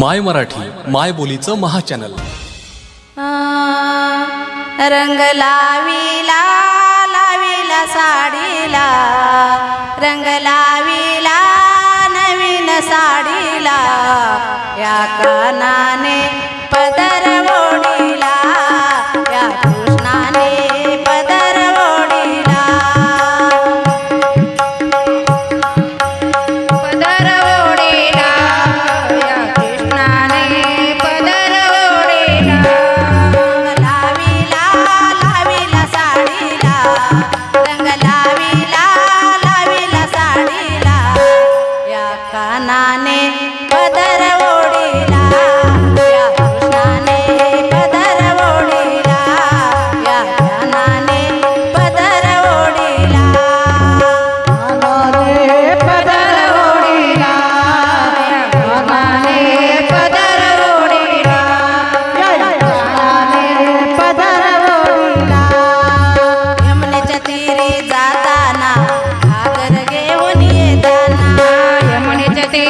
माय मराठी माय बोलीचं महाचॅनल. रंग लाविला लाविला साडीला. रंग लाविला नवीन साडीला. या काना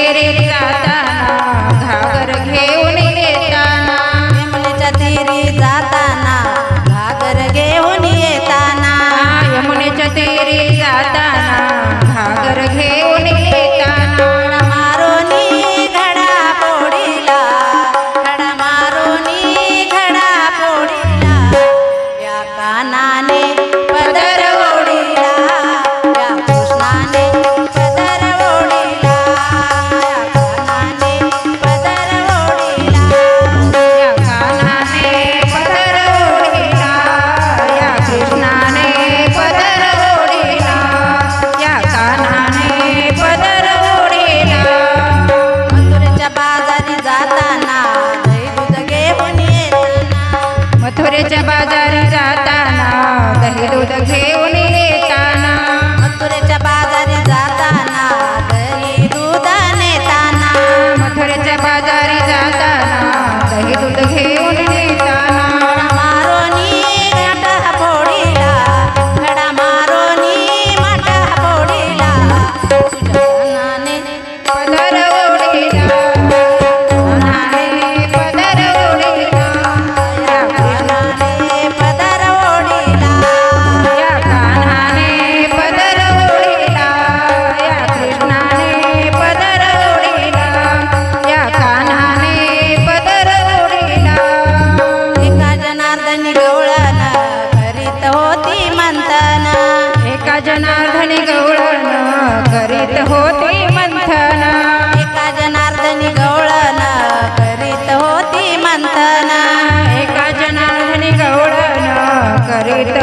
तेरे cuidado. एका जनार्दनी गवळण करीत होती मंथन. एका जनार्दनी गवळण करीत होती मंथन. एका जनार्दनी गवळण करीत